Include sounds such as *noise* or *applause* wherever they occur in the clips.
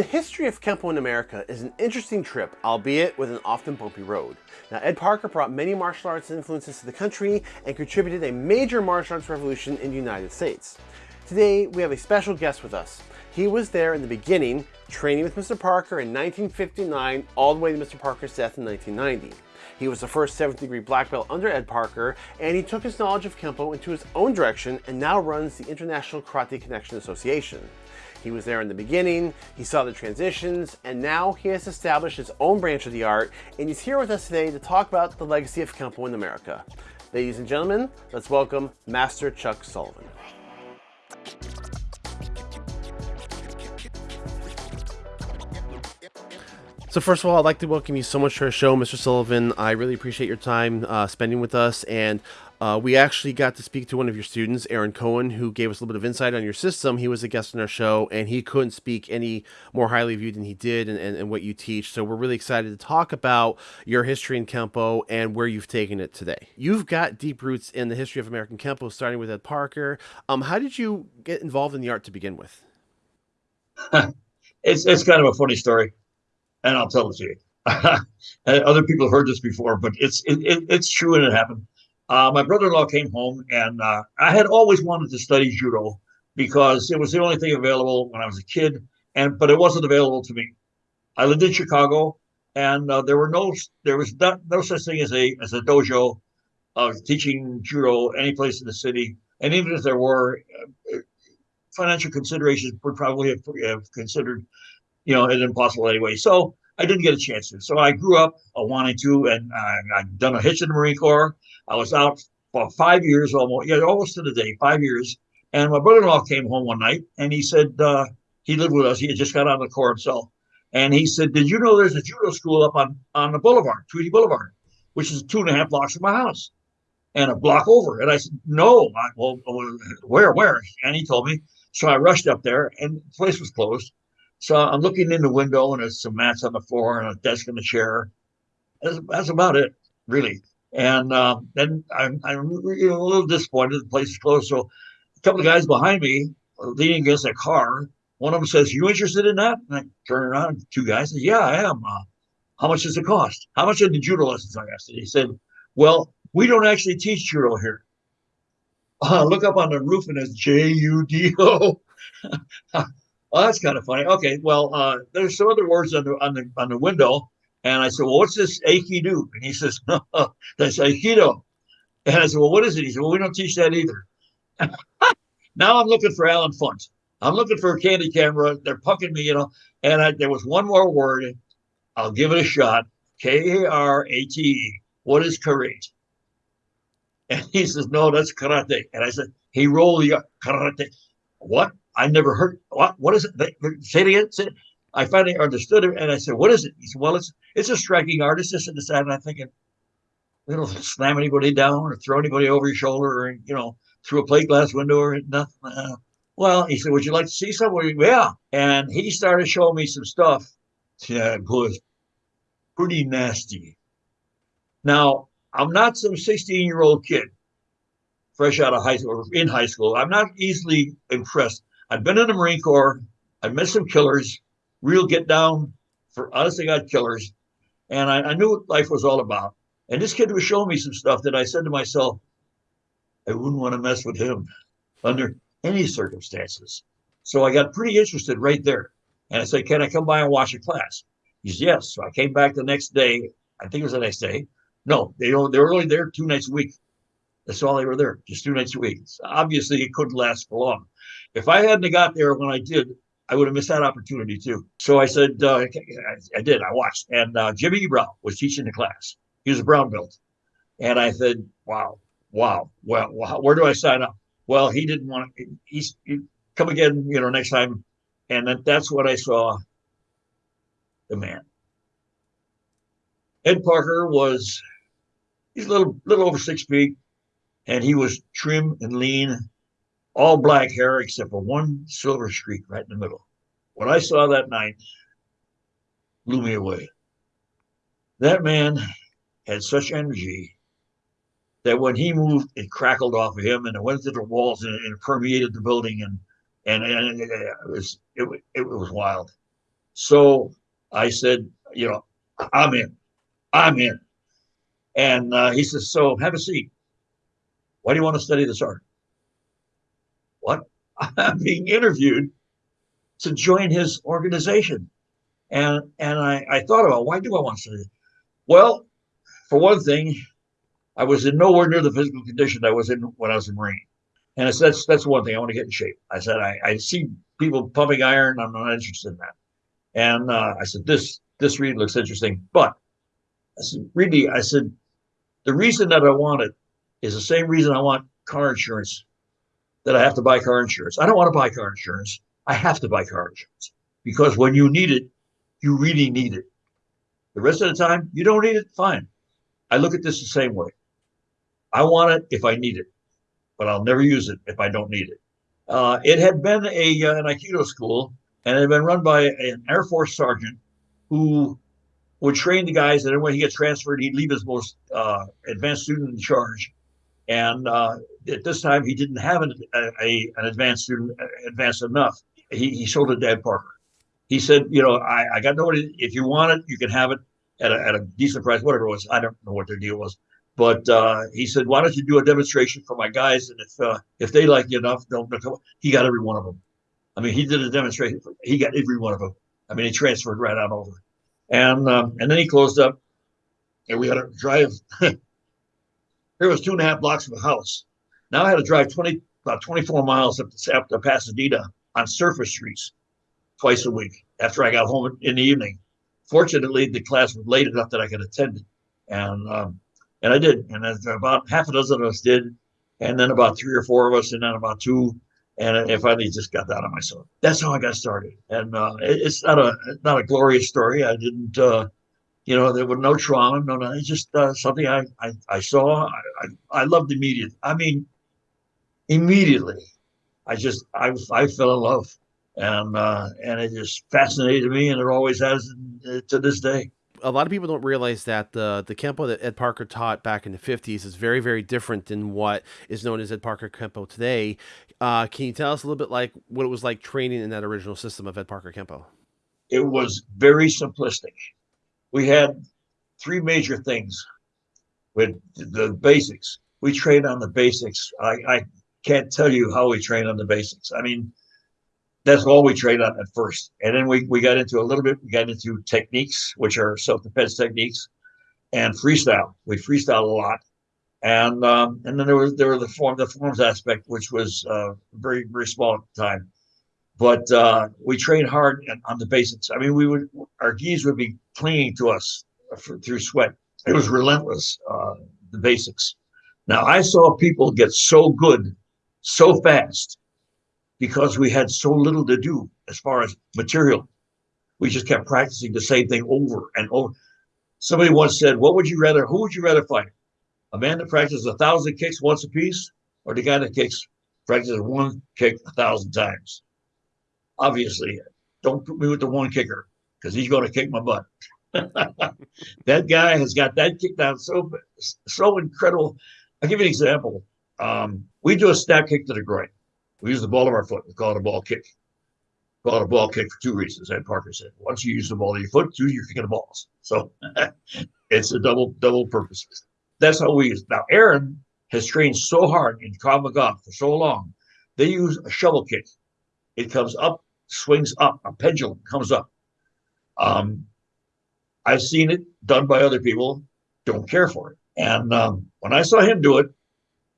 The history of Kempo in America is an interesting trip, albeit with an often bumpy road. Now, Ed Parker brought many martial arts influences to the country and contributed a major martial arts revolution in the United States. Today, we have a special guest with us. He was there in the beginning, training with Mr. Parker in 1959 all the way to Mr. Parker's death in 1990. He was the first 7th degree black belt under Ed Parker, and he took his knowledge of Kempo into his own direction and now runs the International Karate Connection Association. He was there in the beginning, he saw the transitions, and now he has established his own branch of the art, and he's here with us today to talk about the legacy of Kempo in America. Ladies and gentlemen, let's welcome Master Chuck Sullivan. So first of all, I'd like to welcome you so much to our show, Mr. Sullivan. I really appreciate your time uh, spending with us, and uh, we actually got to speak to one of your students, Aaron Cohen, who gave us a little bit of insight on your system. He was a guest on our show, and he couldn't speak any more highly of you than he did and, and, and what you teach. So we're really excited to talk about your history in Kempo and where you've taken it today. You've got deep roots in the history of American Kempo, starting with Ed Parker. Um, how did you get involved in the art to begin with? *laughs* it's, it's kind of a funny story, and I'll tell it to you. *laughs* Other people have heard this before, but it's it, it, it's true and it happened. Uh, my brother-in-law came home, and uh, I had always wanted to study judo because it was the only thing available when I was a kid, and but it wasn't available to me. I lived in Chicago, and uh, there were no there was not, no such thing as a as a dojo of teaching judo any place in the city. And even if there were, uh, financial considerations would probably have, have considered, you know, it impossible anyway. So I didn't get a chance to. So I grew up uh, wanting to, and I, I've done a hitch in the Marine Corps. I was out for five years almost, yeah, almost to the day, five years. And my brother-in-law came home one night and he said, uh, he lived with us. He had just got out of the Corps himself. And he said, did you know there's a judo school up on, on the boulevard, Tweedy Boulevard, which is two and a half blocks from my house and a block over. And I said, no, I, well, where, where? And he told me. So I rushed up there and the place was closed. So I'm looking in the window and there's some mats on the floor and a desk and a chair. That's, that's about it, really. And uh, then I'm, I'm you know, a little disappointed the place is closed. So a couple of guys behind me leaning against a car. One of them says, "You interested in that?" And I turn around. Two guys say, "Yeah, I am." Uh, how much does it cost? How much are the judo lessons? I asked. He said, "Well, we don't actually teach judo here. *laughs* Uh, look up on the roof and it's J U D O." *laughs* Well, that's kind of funny. Okay, well, uh, there's some other words on the on the on the window, and I said, "Well, what's this Aikido?" And he says, "No, *laughs* that's Aikido." And I said, "Well, what is it?" He said, "Well, we don't teach that either." *laughs* now I'm looking for Allen Funt. I'm looking for a Candid Camera. They're pucking me, you know. And I, there was one more word. I'll give it a shot. K A R A T E. What is karate? And he says, "No, that's karate." And I said, "He rolled the karate." What? I never heard what what is it? Say it again. Say it. I finally understood it, and I said, "What is it?" He said, "Well, it's it's a striking art. It's just in the side." And I'm thinking, "You don't *laughs* slam anybody down or throw anybody over your shoulder or you know through a plate glass window or nothing." Uh, well, he said, "Would you like to see something?" Yeah, and he started showing me some stuff. It was pretty nasty. Now, I'm not some 16 year old kid fresh out of high school or in high school. I'm not easily impressed. I've been in the Marine Corps. I've met some killers, real get down for honest to God killers. And I, I, knew what life was all about. And this kid was showing me some stuff that I said to myself, I wouldn't want to mess with him under any circumstances. So I got pretty interested right there. And I said, Can I come by and watch a class? He said, Yes. So I came back the next day. I think it was the next day. No, they, they were only there two nights a week. That's all they were there, just two nights a week. So obviously, it couldn't last for long. If I hadn't got there when I did, I would have missed that opportunity too. So I said, uh, I did. I watched, and uh, Jimmy Brown was teaching the class. He was a brown belt, and I said, "Wow, wow, well, where do I sign up?" Well, he didn't want to. He's he, come again, you know, next time, and that, that's what I saw. The man, Ed Parker was he's a little little over six feet, and he was trim and lean all black hair except for one silver streak right in the middle. What I saw that night blew me away. That man had such energy that when he moved, it crackled off of him and it went to the walls and, and permeated the building and and, and it, it was it, it was wild. So I said, you know, I'm in. I'm in. And uh, he says, so have a seat. Why do you want to study this art? What? I'm being interviewed to join his organization. And and I, I thought about why do I want to? Well, for one thing, I was in nowhere near the physical condition I was in when I was in Marine. And I said, that's, that's one thing I want to get in shape. I said, I, I see people pumping iron. I'm not interested in that. And uh, I said, this, this read looks interesting. But I said, really, I said, the reason that I want it is the same reason I want car insurance, that I have to buy car insurance. I don't want to buy car insurance. I have to buy car insurance because when you need it, you really need it. The rest of the time, you don't need it, fine. I look at this the same way. I want it if I need it, but I'll never use it if I don't need it. Uh, it had been a uh, an Aikido school, and it had been run by an Air Force sergeant who would train the guys, and then when he gets transferred, he'd leave his most uh, advanced student in charge. And uh, at this time, he didn't have an, a, an advanced student advanced enough. He, he sold it to Ed Parker. He said, you know, I, I got nobody. If you want it, you can have it at a, at a decent price, whatever it was. I don't know what their deal was. But uh, he said, "Why don't you do a demonstration for my guys? And if uh, if they like you enough, they'll, they'll come." He got every one of them. I mean, he did a demonstration. He got every one of them. I mean, he transferred right on over, and um, and then he closed up, and we had to drive. *laughs* there was two and a half blocks from the house. Now I had to drive twenty about twenty four miles up to, up to Pasadena on surface streets twice a week after I got home in the evening. Fortunately, the class was late enough that I could attend it, and um, and I did. And about half a dozen of us did. And then about three or four of us, and then about two. And I finally just got that on myself. That's how I got started. And uh, it's not a not a glorious story. I didn't, uh, you know, there was no trauma, no, no. It's just uh, something I, I, I saw. I, I, I loved immediately. I mean, immediately, I just I I fell in love, and uh, and it just fascinated me, and it always has uh, to this day a lot of people don't realize that the the kempo that Ed Parker taught back in the 50s is very very different than what is known as Ed Parker kempo today. Uh, can you tell us a little bit like what it was like training in that original system of Ed Parker kempo? It was very simplistic. We had three major things with the basics. We trained on the basics. I, I can't tell you how we trained on the basics. I mean, that's all we trained on at first. And then we, we got into a little bit, we got into techniques, which are self-defense techniques and freestyle. We freestyle a lot. And um, and then there was there were the form the forms aspect, which was uh, very very small at the time, but uh, we trained hard on the basics. I mean, we would our gis would be clinging to us for, through sweat. It was relentless. Uh, the basics. Now I saw people get so good so fast because we had so little to do as far as material. We just kept practicing the same thing over and over. Somebody once said, What would you rather, who would you rather fight? A man that practices a thousand kicks once a piece, or the guy that kicks practices one kick a thousand times? Obviously, don't put me with the one kicker because he's going to kick my butt. *laughs* that guy has got that kick down so so incredible. I'll give you an example. Um, we do a snap kick to the groin. We use the ball of our foot. We call it a ball kick. We call it a ball kick for two reasons. Ed Parker said, once you use the ball of your foot, two, you're kicking the balls. So *laughs* it's a double double purpose. That's how we use. it. Now Aaron has trained so hard in Krav for so long. They use a shovel kick. It comes up, swings up, a pendulum comes up. Um, I've seen it done by other people. Don't care for it. And um, when I saw him do it,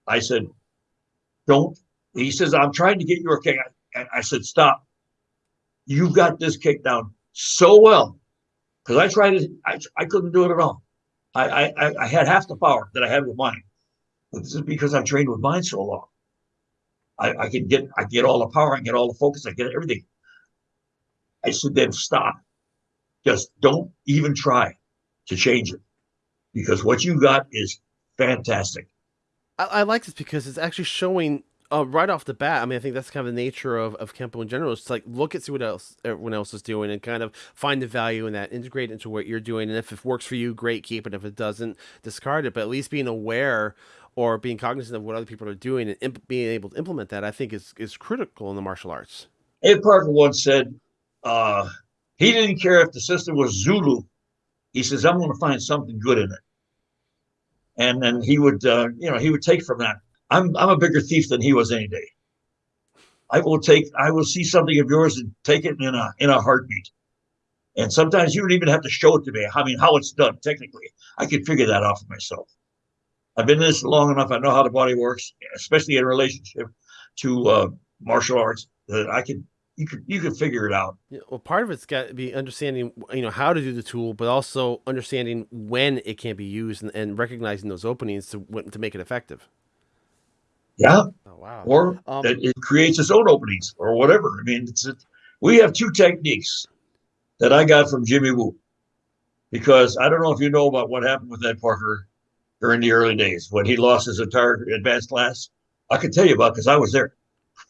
I said, "Don't he says, I'm trying to get your kick. I, I said, stop. You've got this kick down so well. Because I tried it, I, I couldn't do it at all. I, I, I had half the power that I had with mine. But this is because I've trained with mine so long. I, I can get I get all the power, I get all the focus, I get everything. I said, then stop. Just don't even try to change it. Because what you got is fantastic. I, I like this because it's actually showing uh, right off the bat, I mean, I think that's kind of the nature of, of Kempo in general. It's like look at see what else everyone else is doing and kind of find the value in that, integrate into what you're doing. And if it works for you, great, keep it. If it doesn't, discard it. But at least being aware or being cognizant of what other people are doing and imp- being able to implement that, I think is is critical in the martial arts. Ed Parker once said, uh, He didn't care if the system was Zulu. He says, I'm going to find something good in it. And then he would, uh, you know, he would take from that. I'm, I'm a bigger thief than he was any day. I will take, I will see something of yours and take it in a, in a heartbeat. And sometimes you don't even have to show it to me. I mean, how it's done technically. I can figure that out for myself. I've been in this long enough. I know how the body works, especially in relationship to uh, martial arts, that I can you could you could figure it out. Yeah, well, part of it's got to be understanding you know how to do the tool, but also understanding when it can be used and, and recognizing those openings to to make it effective. Yeah. Oh, wow. Or um, it, it, creates its own openings or whatever. I mean, it's it, we have two techniques that I got from Jimmy Woo because I don't know if you know about what happened with Ed Parker during the early days when he lost his entire advanced class. I can tell you about because I was there.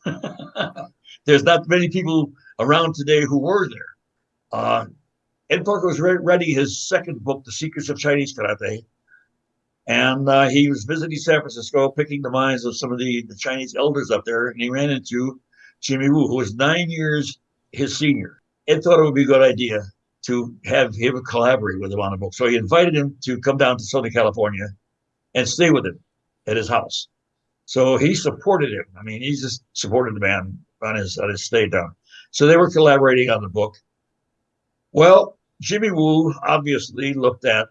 *laughs* There's not many people around today who were there. Uh, Ed Parker was re- his second book, The Secrets of Chinese Karate, and uh, he was visiting San Francisco, picking the minds of some of the, the Chinese elders up there, and he ran into Jimmy Woo, who was nine years his senior. Ed thought it would be a good idea to have him collaborate with him on a book. So he invited him to come down to Southern California and stay with him at his house. So he supported him. I mean, he just supported the man on his on his stay down. So they were collaborating on the book. Well, Jimmy Woo obviously looked at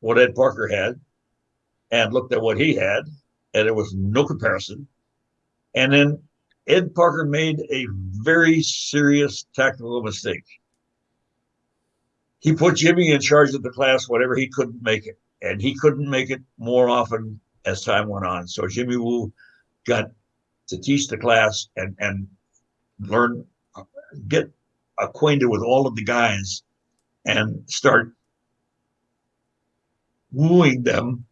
what Ed Parker had and looked at what he had, and there was no comparison. And then Ed Parker made a very serious tactical mistake. He put Jimmy in charge of the class whenever he couldn't make it, and he couldn't make it more often as time went on. So Jimmy Woo got to teach the class and and learn, get acquainted with all of the guys, and start wooing them,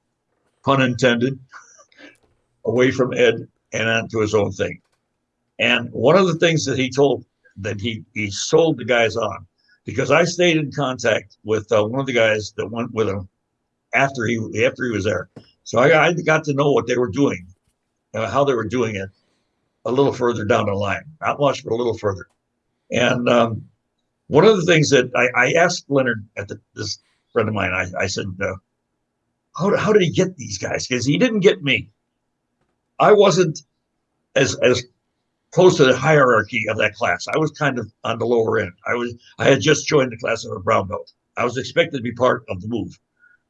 pun intended, away from Ed and onto his own thing. And one of the things that he told that he he sold the guys on, because I stayed in contact with uh, one of the guys that went with him after he after he was there. So I, I got to know what they were doing, uh, how they were doing it, a little further down the line, not much, but a little further. And um, one of the things that I, I asked Leonard at the, this friend of mine, I, I said, uh, how, how did he get these guys? Because he didn't get me. I wasn't as as close to the hierarchy of that class. I was kind of on the lower end. I was I had just joined the class of a brown belt. I was expected to be part of the move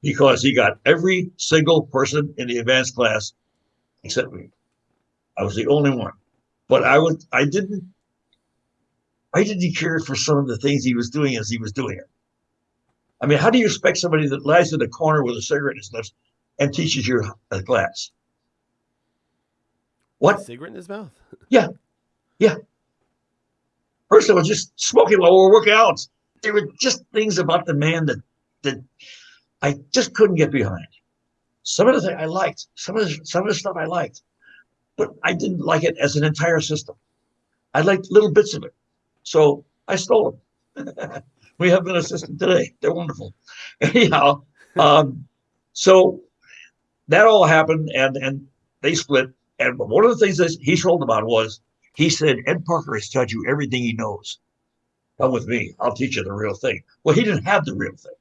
because he got every single person in the advanced class except me. I was the only one. But I was I didn't I didn't care for some of the things he was doing as he was doing it. I mean, how do you expect somebody that lies in the corner with a cigarette in his lips and teaches you a class? What? A cigarette in his mouth? *laughs* Yeah. Yeah. First of all, just smoking while we are working out. There were just things about the man that that I just couldn't get behind. Some of the things I liked, some of the, some of the stuff I liked, but I didn't like it as an entire system. I liked little bits of it, so I stole them. *laughs* we have an assistant today; they're wonderful. *laughs* Anyhow, um, so that all happened, and and they split. And one of the things that he told about was he said Ed Parker has taught you everything he knows. Come with me; I'll teach you the real thing. Well, he didn't have the real thing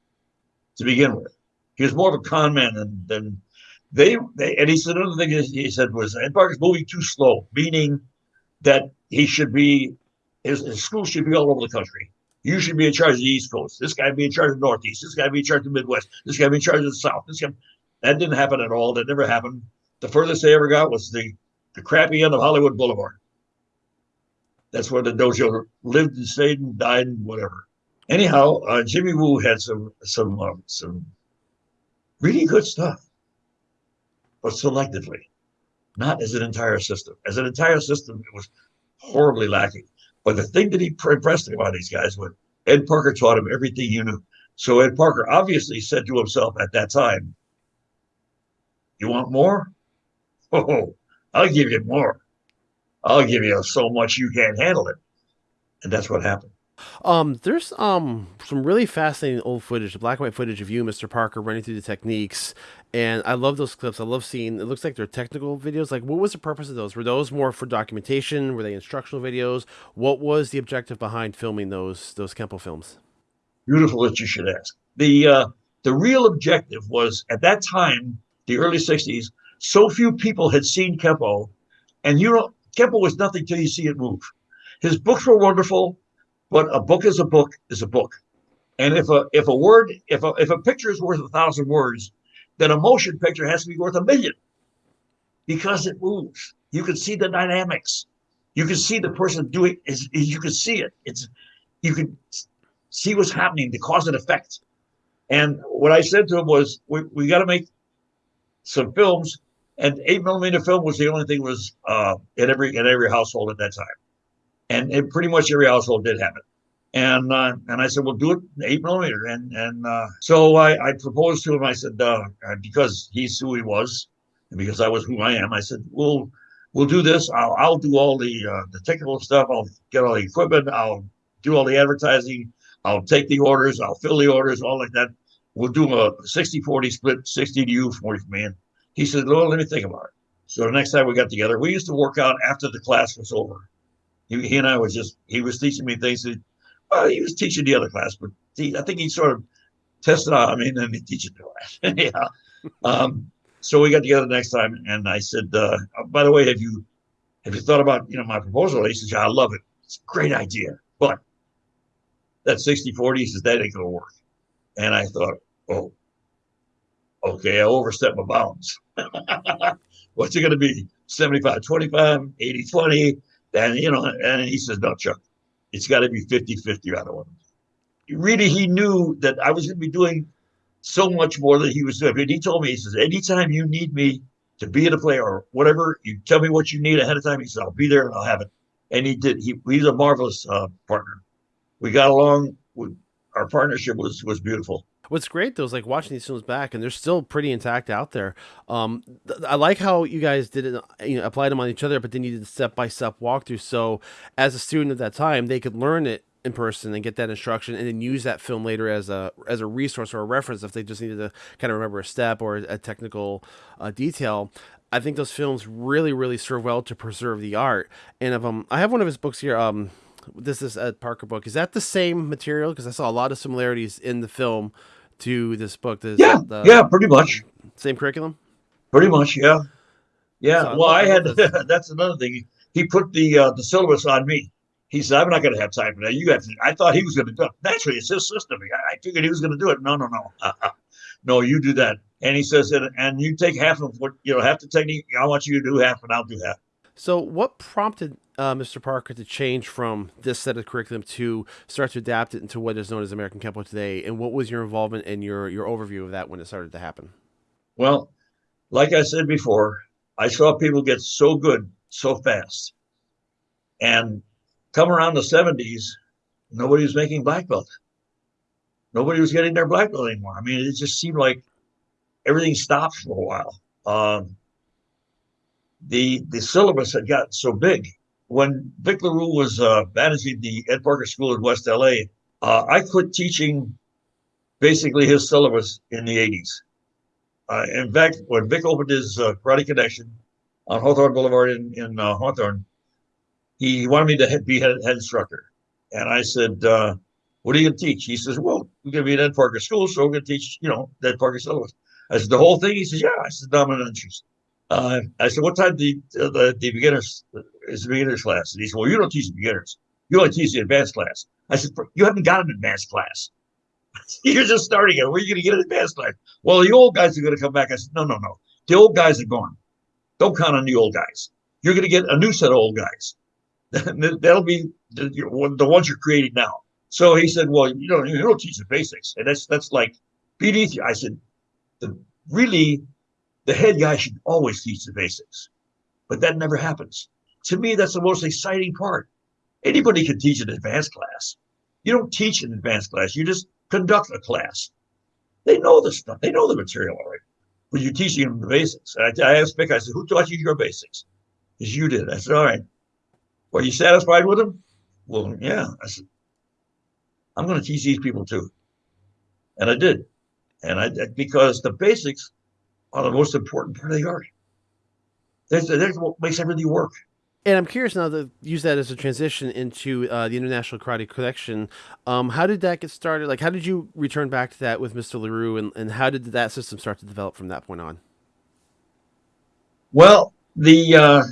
to begin with. He was more of a con man than, than they, they. And he said another thing he said was Ed Parker's moving too slow, meaning that he should be his, his school should be all over the country. You should be in charge of the East Coast. This guy be in charge of the Northeast. This guy be in charge of the Midwest. This guy be in charge of the South. This guy. That didn't happen at all. That never happened. The furthest they ever got was the the crappy end of Hollywood Boulevard. That's where the dojo lived and stayed and died and whatever anyhow, uh, Jimmy Woo had some some uh, some really good stuff, but selectively, not as an entire system. As an entire system, it was horribly lacking. But the thing that he impressed me about these guys was Ed Parker taught him everything you knew. So Ed Parker obviously said to himself at that time, "You want more? *laughs* Oh, I'll give you more. I'll give you so much you can't handle it." And that's what happened. Um, there's um some really fascinating old footage, the black and white footage of you, Mr. Parker, running through the techniques, and I love those clips. I love seeing. It looks like they're technical videos. Like, what was the purpose of those? Were those more for documentation? Were they instructional videos? What was the objective behind filming those those Kempo films? Beautiful that you should ask. The uh, the real objective was at that time, the early '60s. So few people had seen Kempo, and you know, Kempo was nothing till you see it move. His books were wonderful but a book is a book is a book. And if a if a word if a if a picture is worth a thousand words, then a motion picture has to be worth a million because it moves. You can see the dynamics. You can see the person doing is you can see it. It's you can see what's happening, the cause and effect. And what I said to him was, we, we got to make some films, and eight millimeter film was the only thing was uh, in every in every household at that time and it, pretty much every household did have it. And uh, and I said, well, do it eight millimeter. And and uh, so I, I proposed to him. I said, uh, uh, because he's who he was, and because I was who I am, I said, we'll we'll do this. I'll I'll do all the uh, the technical stuff. I'll get all the equipment. I'll do all the advertising. I'll take the orders. I'll fill the orders. All like that. We'll do a 60-40 split, 60 to you, 40 for me. And he said, well, let me think about it. So the next time we got together, we used to work out after the class was over he, he and I was just he was teaching me things that well he was teaching the other class, but he, I think he sort of tested out. I mean, and he teaches the class. *laughs* yeah. Um, so we got together the next time, and I said, uh, by the way, have you have you thought about you know my proposal? He says, yeah, I love it. It's a great idea, but that 60-40, he says that ain't gonna work. And I thought, oh, okay, I overstepped my bounds. *laughs* What's it gonna be? 75 25, 80 20, and, you know, and he says, no, Chuck, it's got to be 50 50 out of one. Really, he knew that I was going to be doing so much more than he was doing. But he told me, he says, anytime you need me to be at a play or whatever, you tell me what you need ahead of time. He said, I'll be there and I'll have it. And he did. He, he's a marvelous uh, partner. We got along. With, our partnership was was beautiful. What's great though is like watching these films back, and they're still pretty intact out there. Um, th- I like how you guys did it, you know, applied them on each other, but then you did step by step walkthrough. So as a student at that time, they could learn it in person and get that instruction, and then use that film later as a as a resource or a reference if they just needed to kind of remember a step or a technical uh, detail. I think those films really, really serve well to preserve the art. And if um, I have one of his books here. Um, this is Ed Parker book. Is that the same material? Because I saw a lot of similarities in the film to this book. This, yeah, the, yeah, pretty much. Same curriculum. Pretty much, yeah, yeah. So well, I, had *laughs* that's another thing. He put the uh, the syllabus on me. He said, "I'm not going to have time for that. You have to." I thought he was going to do it. Naturally, it's his system. I, I figured he was going to do it. No, no, no, *laughs* no. You do that. And he says, and, and you take half of what you know, half the technique. I want you to do half, and I'll do half. So, what prompted uh, Mr. Parker to change from this set of curriculum to start to adapt it into what is known as American Kempo today? And what was your involvement and your your overview of that when it started to happen? Well, like I said before, I saw people get so good so fast, and come around the '70s, nobody was making black belt. Nobody was getting their black belt anymore. I mean, it just seemed like everything stopped for a while. Um, the the syllabus had gotten so big when Vic LaRue was uh, managing the Ed Parker School in West LA, uh, I quit teaching basically his syllabus in the 80s. Uh, in fact, when Vic opened his uh, Karate Connection on Hawthorne Boulevard in, in uh, Hawthorne, he wanted me to be head, head, instructor. And I said, uh, What are you going to teach? He says, Well, we're going to be at Ed Parker School, so we're going to teach, you know, Ed Parker syllabus. I said, The whole thing? He says, Yeah. I said, No, I'm not interested. Uh, I said, what time the, the, the beginners is the beginners class? And he said, well, you don't teach the beginners. You only teach the advanced class. I said, you haven't got an advanced class. *laughs* You're just starting it. Where are you going to get an advanced class? Well, the old guys are going to come back. I said, no, no, no. The old guys are gone. Don't count on the old guys. You're going to get a new set of old guys. *laughs* That'll be the, the ones you're creating now. So he said, well, you don't, you don't teach the basics. And that's, that's like beneath you. I said, the really the head guy should always teach the basics, but that never happens. To me, that's the most exciting part. Anybody can teach an advanced class. You don't teach an advanced class, you just conduct a class. They know the stuff, they know the material already, but you're teaching them the basics. And I, I asked Vic, I said, Who taught you your basics? Because you did. I said, All right. Were you satisfied with them? Well, yeah. I said, I'm going to teach these people too. And I did. And I because the basics are the most important part of the art. That's, that's what makes everything work. And I'm curious now to use that as a transition into uh, the International Karate Connection. Um, how did that get started? Like, how did you return back to that with Mr. LaRue, and, and how did that system start to develop from that point on? Well, the uh,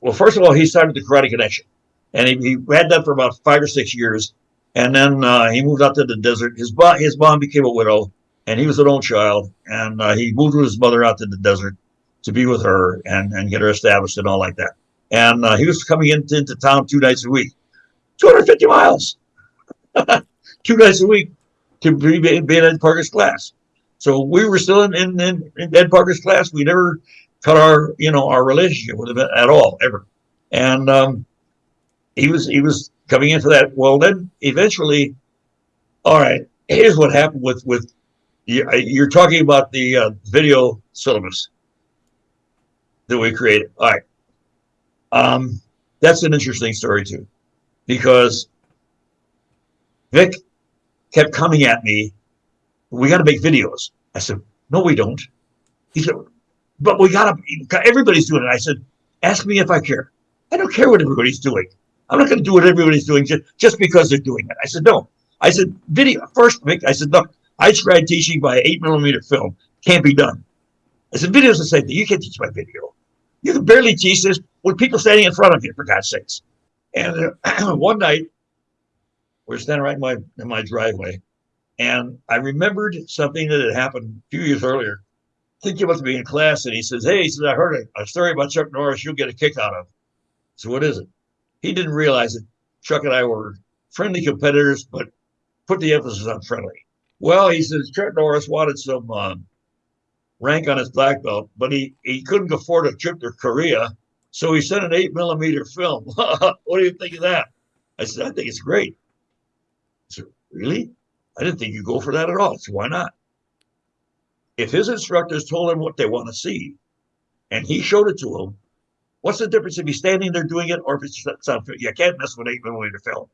well, first of all, he started the Karate Connection, and he, he had that for about five or six years, and then uh, he moved out to the desert. His mom, his mom became a widow, and he was an old child, and uh, he moved with his mother out to the desert to be with her and, and get her established and all like that. And uh, he was coming into, into town two nights a week, 250 miles, *laughs* two nights a week to be, be in Ed Parker's class. So we were still in, in, in, Ed Parker's class. We never cut our, you know, our relationship with him at all, ever. And um, he was he was coming into that. Well, then eventually, all right. Here's what happened with with you're talking about the uh, video syllabus that we created. All right. Um, that's an interesting story too, because Vic kept coming at me. We got to make videos. I said, no, we don't. He said, but we got to, everybody's doing it. I said, ask me if I care. I don't care what everybody's doing. I'm not going to do what everybody's doing just, just because they're doing it. I said, no. I said, video, first, Vic, I said, look, I tried teaching by eight millimeter film. Can't be done. I said, video's the same thing. You can't teach by video. You can barely teach this with people standing in front of you, for God's sakes. And uh, *clears throat* one night, we're standing right in my in my driveway, and I remembered something that had happened a few years earlier. I think he must be in class, and he says, "Hey," he says, "I heard a, a story about Chuck Norris. You'll get a kick out of." So what is it? He didn't realize that Chuck and I were friendly competitors, but put the emphasis on friendly. Well, he says Chuck Norris wanted some um, rank on his black belt, but he, he couldn't afford a trip to Korea. So he sent an eight millimeter film. *laughs* what do you think of that? I said, I think it's great. I said, really? I didn't think you'd go for that at all. So why not? If his instructors told him what they want to see and he showed it to him, what's the difference if he's standing there doing it or if it's sound You can't mess with eight millimeter film.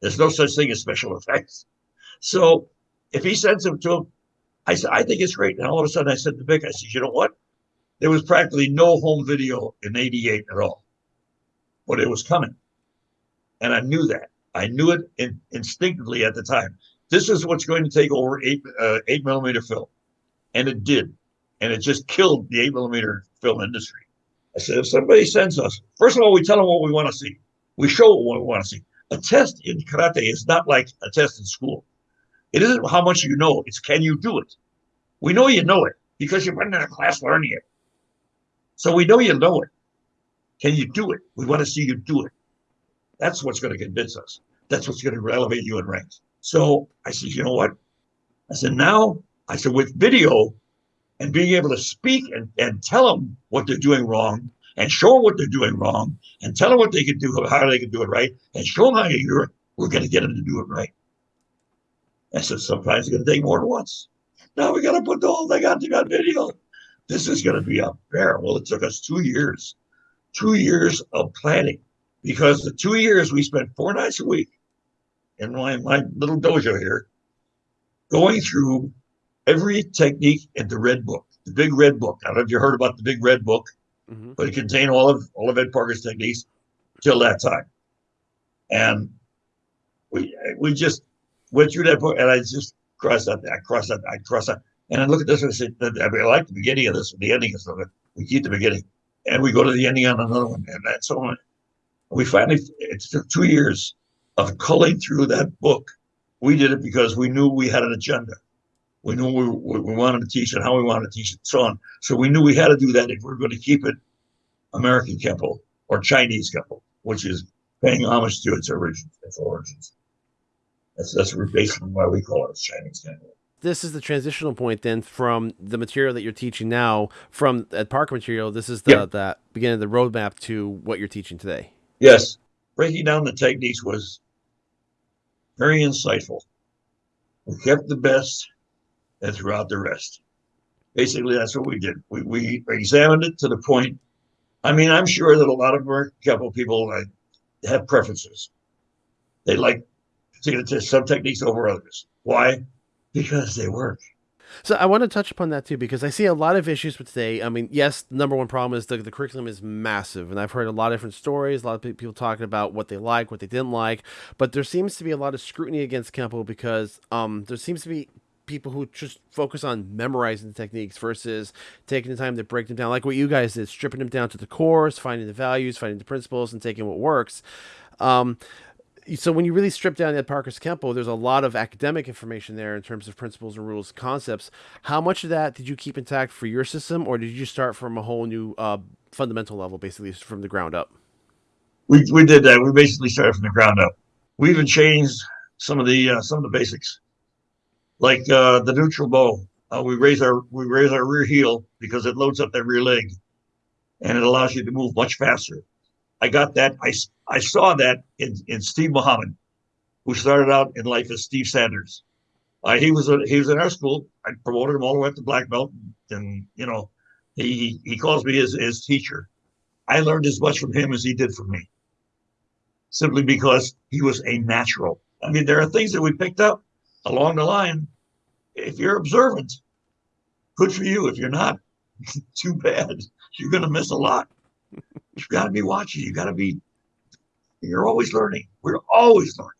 There's no such thing as special *laughs* effects. So if he sends them to him, I said, I think it's great. And all of a sudden I said to Vic, I said, you know what? There was practically no home video in 88 at all, but it was coming. And I knew that. I knew it in, instinctively at the time. This is what's going to take over eight, uh, eight millimeter film. And it did. And it just killed the eight millimeter film industry. I said, if somebody sends us, first of all, we tell them what we want to see. We show what we want to see. A test in karate is not like a test in school. It isn't how much you know, it's can you do it? We know you know it because been in a class learning it. So we know you know it. Can you do it? We want to see you do it. That's what's going to convince us. That's what's going to elevate you in ranks. So I said, you know what? I said, now, I said, with video and being able to speak and, and tell them what they're doing wrong and show them what they're doing wrong and tell them what they can do, how they can do it right, and show them how you do it, we're going to get them to do it right. I said, sometimes it's going to take more than once. Now we got to put the whole thing on, on video. This is going to be a bear. Well, it took us two years, two years of planning because the two years we spent four nights a week in my, my little dojo here going through every technique in the red book, the big red book. I don't know if you heard about the big red book, mm-hmm. but it contained all of all of Ed Parker's techniques till that time. And we we just went through that book, and I just crossed out, I crossed out, I crossed out. And I look at this and I said, I, mean, I like the beginning of this, the ending of it. We keep the beginning. And we go to the ending on another one, and that's so on. We finally, it took two years of culling through that book. We did it because we knew we had an agenda. We knew we, we wanted to teach and how we wanted to teach it, so on. So we knew we had to do that if we are going to keep it American Kempo or Chinese Kempo, which is paying homage to its origins, its origins. That's that's basically why we call it Chinese Kempo. This is the transitional point then from the material that you're teaching now from Ed Parker material. This is the yep. that beginning of the roadmap to what you're teaching today. Yes, breaking down the techniques was very insightful. We kept the best and throughout the rest. Basically, that's what we did. We, we examined it to the point. I mean, I'm sure that a lot of American Kempo people uh, have preferences. They like to, to some techniques over others. Why? Because they work. So I want to touch upon that too because I see a lot of issues with today. I mean, yes, the number one problem is the, the curriculum is massive, and I've heard a lot of different stories. A lot of people talking about what they like, what they didn't like, but there seems to be a lot of scrutiny against Kempo because um, there seems to be people who just focus on memorizing the techniques versus taking the time to break them down, like what you guys did, stripping them down to the cores, finding the values, finding the principles, and taking what works. Um, so when you really strip down Ed Parker's Kempo, there's a lot of academic information there in terms of principles and rules, concepts. How much of that did you keep intact for your system, or did you start from a whole new uh, fundamental level, basically from the ground up? We, we did that. We basically started from the ground up. We even changed some of the uh, some of the basics, like uh, the neutral bow. Uh, we raise our we raise our rear heel because it loads up that rear leg, and it allows you to move much faster. I got that. I, I saw that in, in Steve Muhammad, who started out in life as Steve Sanders. Uh, he was a, he was in our school. I promoted him all the way up to black belt, and you know, he he calls me his his teacher. I learned as much from him as he did from me, simply because he was a natural. I mean, there are things that we picked up along the line. If you're observant, good for you. If you're not, *laughs* too bad. You're going to miss a lot you got to be watching. You've got to be. You're always learning. We're always learning.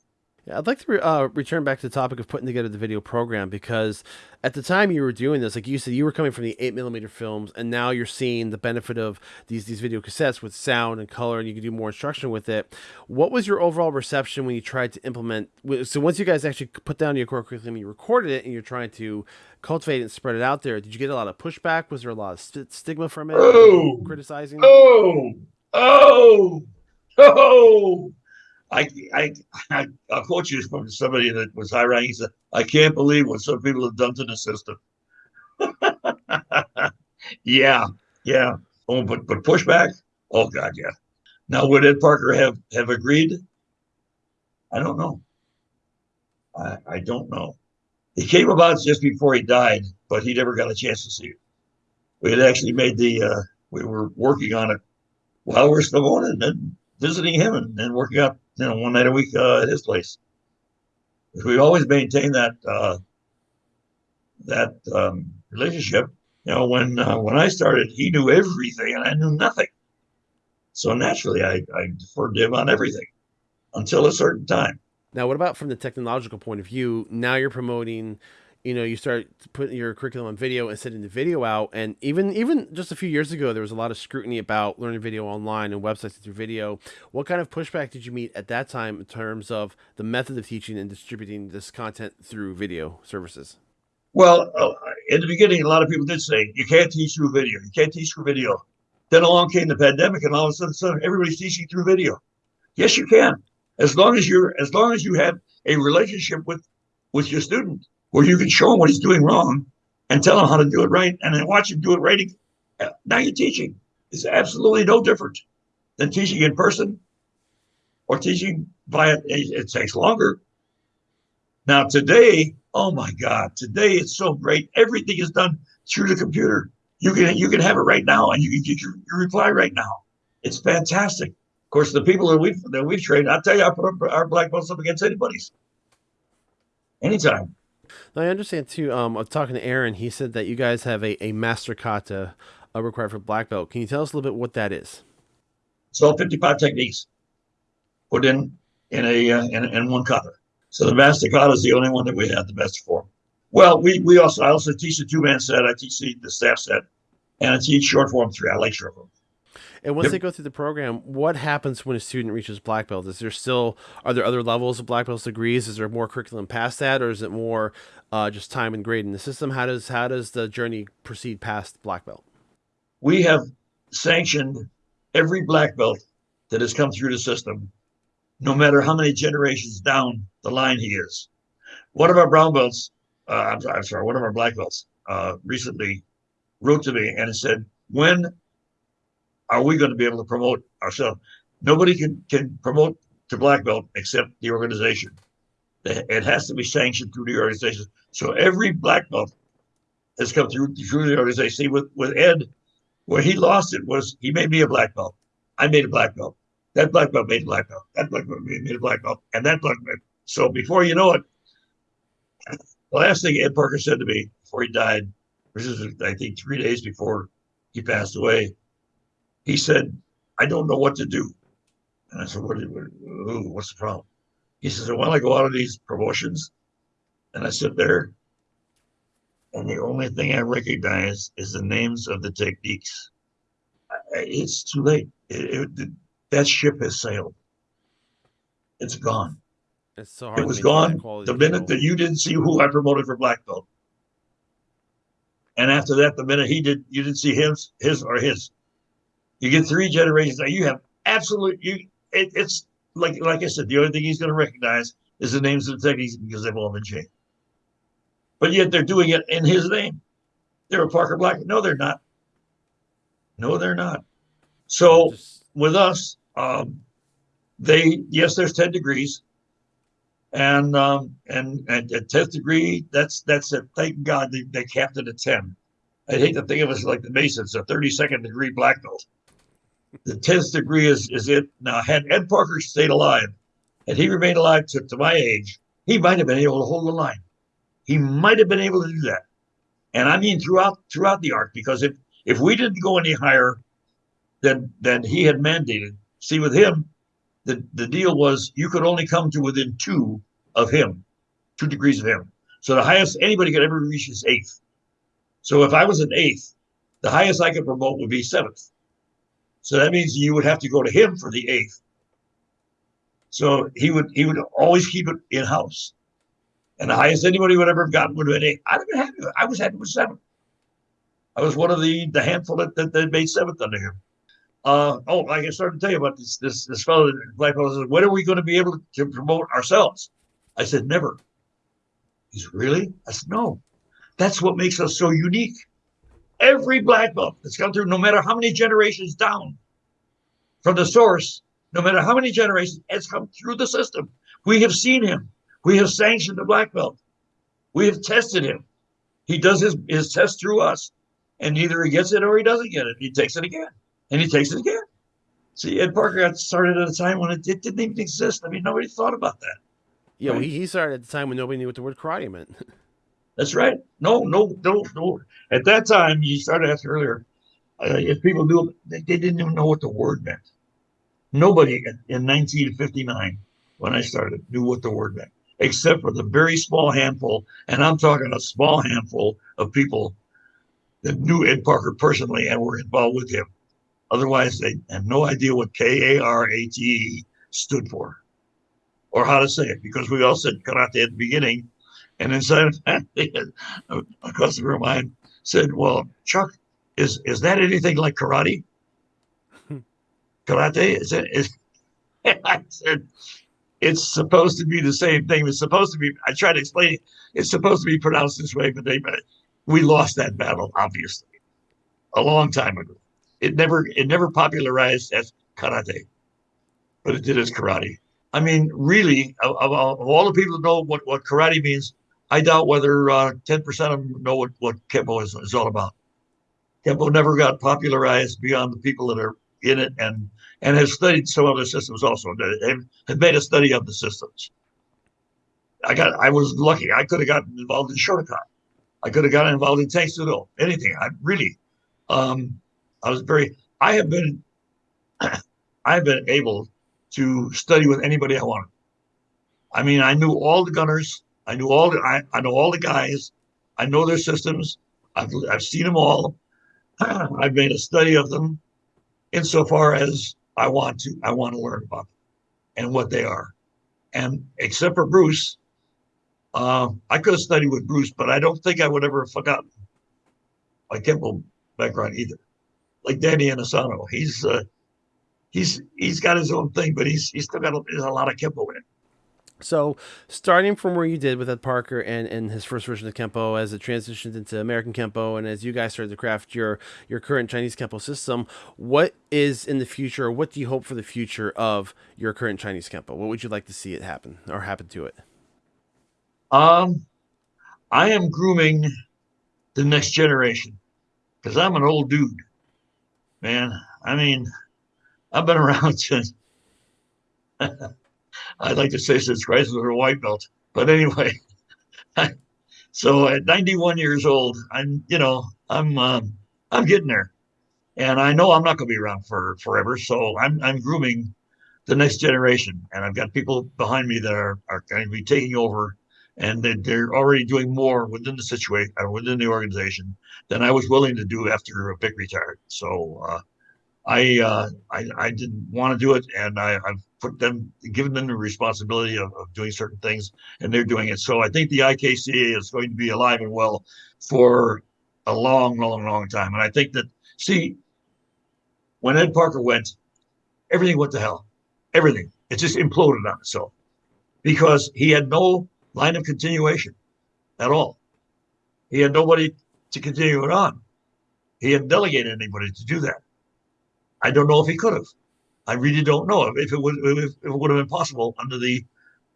Yeah, I'd like to re- uh, return back to the topic of putting together the video program because at the time you were doing this, like you said, you were coming from the eight millimeter films, and now you're seeing the benefit of these these video cassettes with sound and color, and you can do more instruction with it. What was your overall reception when you tried to implement? So once you guys actually put down your core curriculum, you recorded it, and you're trying to cultivate it and spread it out there. Did you get a lot of pushback? Was there a lot of st- stigma from it? Oh, criticizing? Oh, oh, oh. I, I, I, quote you from somebody that was high ranking. He said, I can't believe what some people have done to the system. *laughs* yeah, yeah. Oh, but, but pushback? Oh, God, yeah. Now, would Ed Parker have, have agreed? I don't know. I, I don't know. It came about just before he died, but he never got a chance to see it. We had actually made the, uh, we were working on it while we are still going and then visiting him and, and working out you know, one night a week uh, at his place. We always maintain that uh, that um, relationship. You know, when uh, when I started, he knew everything and I knew nothing. So naturally, I, I deferred to him on everything until a certain time. Now, what about from the technological point of view? Now you're promoting you know you start putting your curriculum on video and sending the video out. And even even just a few years ago there was a lot of scrutiny about learning video online and websites through video. What kind of pushback did you meet at that time in terms of the method of teaching and distributing this content through video services? Well uh, in the beginning a lot of people did say you can't teach through video. You can't teach through video. Then along came the pandemic and all of a sudden, everybody's teaching through video. Yes you can. As long as you're as long as you have a relationship with with your student where you can show him what he's doing wrong and tell him how to do it right and then watch him do it right. Now you're teaching. It's absolutely no different than teaching in person or teaching via, it takes longer. Now, today, oh my God, today it's so great. Everything is done through the computer. You can you can have it right now and you can get your, your reply right now. It's fantastic. Of course, the people that we've that we've trained, I'll tell you, I put our black belts up against anybody's. Anytime. Now, I understand too. Um, I'm talking to Aaron. He said that you guys have a, a master kata uh, required for black belt. Can you tell us a little bit what that is? So 55 techniques put in in a uh, in, in one kata. So the master kata is the only one that we have the best form. Well, we we also I also teach the two man set. I teach the, the staff set, and I teach short form three. I like short form. And once yep. they go through the program, what happens when a student reaches black belt? Is there still are there other levels of black belt degrees? Is there more curriculum past that, or is it more uh, just time and grade in the system? How does how does the journey proceed past black belt? We have sanctioned every black belt that has come through the system, no matter how many generations down the line he is. One of our brown belts, uh, I'm, I'm, sorry, one of our black belts uh, recently wrote to me and said, "When are we going to be able to promote ourselves? Nobody can can promote to black belt except the organization. It has to be sanctioned through the organization. So every black belt has come through through the organization. See, with with Ed, where he lost it was he made me a black belt. I made a black belt. That black belt made a black belt. That black belt made a black belt, and that black belt So before you know it, the last thing Ed Parker said to me before he died, which is I think three days before he passed away, he said, "I don't know what to do." And I said, "What? what what's the problem?" He says, "Well, I go out of these promotions, and I sit there, and the only thing I recognize is the names of the techniques. It's too late. It, it, that ship has sailed. It's gone. It's so hard. It was gone the minute that you didn't see who I promoted for black belt. And after that, the minute he did, you didn't see his, his or his. You get three generations. Now You have absolute. You it, it's like like I said. The only thing he's going to recognize is the names of the techniques because they've all been changed. But yet they're doing it in his name. They're a Parker Black. No, they're not. No, they're not. So with us, um, they yes, there's ten degrees, and um, and, and at tenth degree, that's that's it. Thank God they, they capped it at ten. I'd hate to think of us like the Masons, a thirty second degree black belt. The tenth degree is is it now. Had Ed Parker stayed alive, had he remained alive to, to my age, he might have been able to hold the line. He might have been able to do that, and I mean throughout throughout the arc. Because if if we didn't go any higher than than he had mandated, see with him, the the deal was you could only come to within two of him, two degrees of him. So the highest anybody could ever reach is eighth. So if I was an eighth, the highest I could promote would be seventh. So that means you would have to go to him for the eighth. So he would he would always keep it in house. And the highest anybody would ever have gotten would have been eight. I'd have been happy. I was happy with seven. I was one of the the handful that, that, that made seventh under him. Uh, oh, like I started to tell you about this this this fellow, black fellow says, when are we going to be able to promote ourselves? I said, never. He's really? I said, no. That's what makes us so unique. Every black belt that's come through, no matter how many generations down from the source, no matter how many generations, has come through the system. We have seen him. We have sanctioned the black belt. We have tested him. He does his, his test through us, and either he gets it or he doesn't get it. He takes it again and he takes it again. See, Ed Parker got started at a time when it, it didn't even exist. I mean, nobody thought about that. Yeah, right? well, he, he started at the time when nobody knew what the word karate meant. *laughs* That's right. No, no, no, no. At that time, you started asking earlier, uh, if people knew, they, they, didn't even know what the word meant. Nobody in, in 1959, when I started, knew what the word meant, except for the very small handful, and I'm talking a small handful of people that knew Ed Parker personally and were involved with him. Otherwise, they had no idea what K A R A T E stood for or how to say it because we all said karate at the beginning. And inside a customer of mine said, Well, Chuck, is is that anything like karate? karate? Is it is *laughs* I said it's supposed to be the same thing. It's supposed to be. I tried to explain it. It's supposed to be pronounced this way, but they, we lost that battle, obviously, a long time ago. It never it never popularized as karate, but it did as karate. I mean, really, of, of, all the people that know what, what karate means, I doubt whether uh, 10% of them know what, what Kempo is, is all about. Kempo never got popularized beyond the people that are in it and and have studied some other systems also. Have, have made a study of the systems. I got I was lucky. I could have gotten involved in Shotokan. I could have gotten involved in Tang anything. I really um, I was very, I have been, *clears throat* I've been able to study with anybody I wanted. I mean, I knew all the gunners. I knew all the, I, I know all the guys. I know their systems. I've, I've seen them all. *clears throat* I've made a study of them insofar as I want to, I want to learn about them and what they are. And except for Bruce, uh, I could have studied with Bruce, but I don't think I would ever have forgotten my Kempo background either like Danny Inosanto. He's uh, he's he's got his own thing, but he's he's still got a, a lot of Kempo in it. So, starting from where you did with Ed Parker and, and his first version of Kempo, as it transitioned into American Kempo, and as you guys started to craft your your current Chinese Kempo system, what is in the future? What do you hope for the future of your current Chinese Kempo? What would you like to see it happen or happen to it? Um, I am grooming the next generation because I'm an old dude man. I mean, I've been *laughs* around since *laughs* I'd like to say since Chrysler was a white belt, but anyway. *laughs* so at 91 years old, I'm you know I'm um, I'm getting there, and I know I'm not going to be around for forever. So I'm I'm grooming the next generation, and I've got people behind me that are are going to be taking over, and they, they're already doing more within the situation or within the organization than I was willing to do after Vic retired. So. Uh, I, uh, I, I didn't want to do it, and I, have put them, given them the responsibility of, of, doing certain things, and they're doing it. So I think the IKCA is going to be alive and well for a long, long, long time. And I think that, see, when Ed Parker went, everything went to hell. Everything. It just imploded on itself because he had no line of continuation at all. He had nobody to continue it on. He hadn't delegated anybody to do that. I don't know if he could have. I really don't know if it would if it would have been possible under the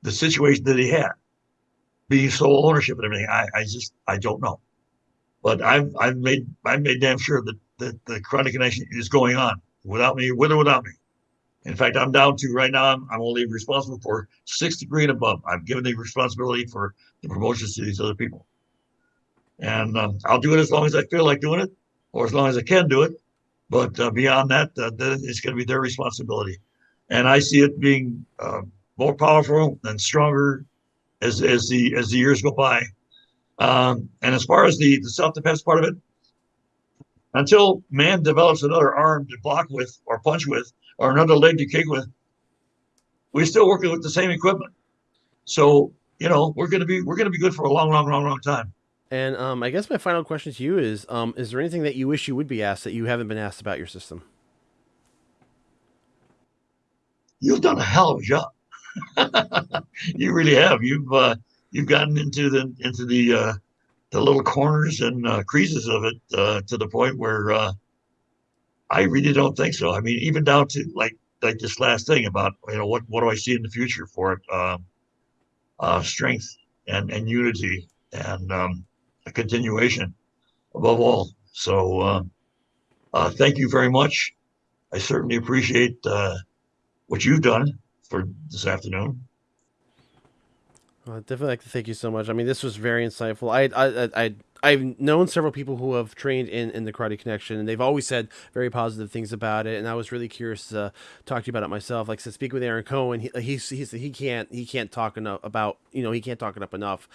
the situation that he had, being sole ownership and everything. I, I just I don't know, but I've I've made I've made damn sure that that the Karate Connection is going on without me, with or without me. In fact, I'm down to right now. I'm, I'm only responsible for six degree and above. I've given the responsibility for the promotions to these other people, and um, I'll do it as long as I feel like doing it, or as long as I can do it. But uh, beyond that, uh, it's going to be their responsibility. And I see it being uh, more powerful and stronger as, as the as the years go by. Um, and as far as the, the self defense part of it, until man develops another arm to block with or punch with or another leg to kick with, we're still working with the same equipment. So you know we're going to be we're going to be good for a long, long, long, long time. And um, I guess my final question to you is: um, Is there anything that you wish you would be asked that you haven't been asked about your system? You've done a hell of a job. *laughs* you really have. You've uh, you've gotten into the into the uh, the little corners and uh, creases of it uh, to the point where uh, I really don't think so. I mean, even down to like like this last thing about you know what what do I see in the future for it? Um, uh, strength and and unity and um, a continuation above all. So uh, uh, thank you very much. I certainly appreciate uh, what you've done for this afternoon. Well, I'd definitely like to thank you so much. I mean, this was very insightful. I, I, I, I've known several people who have trained in, in the Karate Connection, and they've always said very positive things about it. And I was really curious to talk to you about it myself. Like said, speak with Aaron Cohen. He, he's, he's, he can't he can't talk enough about you know he can't talk it up enough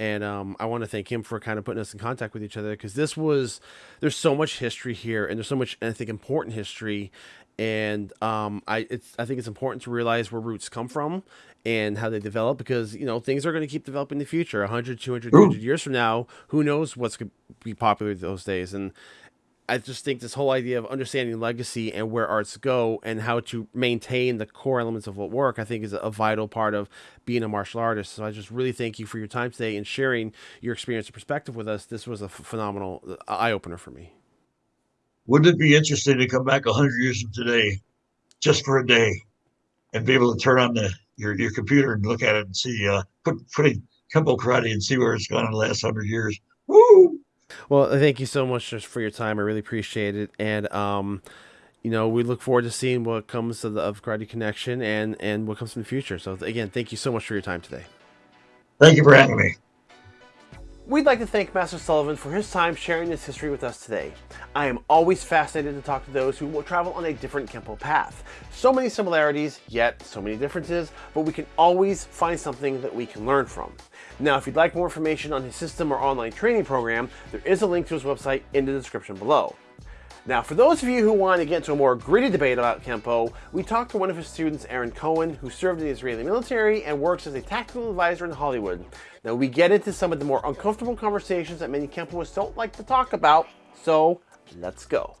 and um, I want to thank him for kind of putting us in contact with each other because this was there's so much history here and there's so much I think important history. And um, I it's I think it's important to realize where roots come from and how they develop because you know things are going to keep developing in the future. 100 200 300 years from now who knows what's going to be popular those days. And I just think this whole idea of understanding legacy and where arts go and how to maintain the core elements of what work, I think is a vital part of being a martial artist. So I just really thank you for your time today and sharing your experience and perspective with us. This was a phenomenal uh, eye opener for me. Wouldn't it be interesting to come back 100 years from today just for a day and be able to turn on the your, your computer and look at it and see, uh, put, putting Kempo Karate and see where it's gone in the last 100 years? Woo! Well, thank you so much for your time. I really appreciate it. And, um, you know, we look forward to seeing what comes of the of Karate Connection and, and what comes in the future. So, again, thank you so much for your time today. Thank you for having me. We'd like to thank Master Sullivan for his time sharing this history with us today. I am always fascinated to talk to those who will travel on a different Kempo path. So many similarities, yet so many differences, but we can always find something that we can learn from. Now, if you'd like more information on his system or online training program, there is a link to his website in the description below. Now, for those of you who want to get into a more gritty debate about Kempo, we talked to one of his students, Aaron Cohen, who served in the Israeli military and works as a tactical advisor in Hollywood. Now, we get into some of the more uncomfortable conversations that many Kempoists don't like to talk about, so let's go.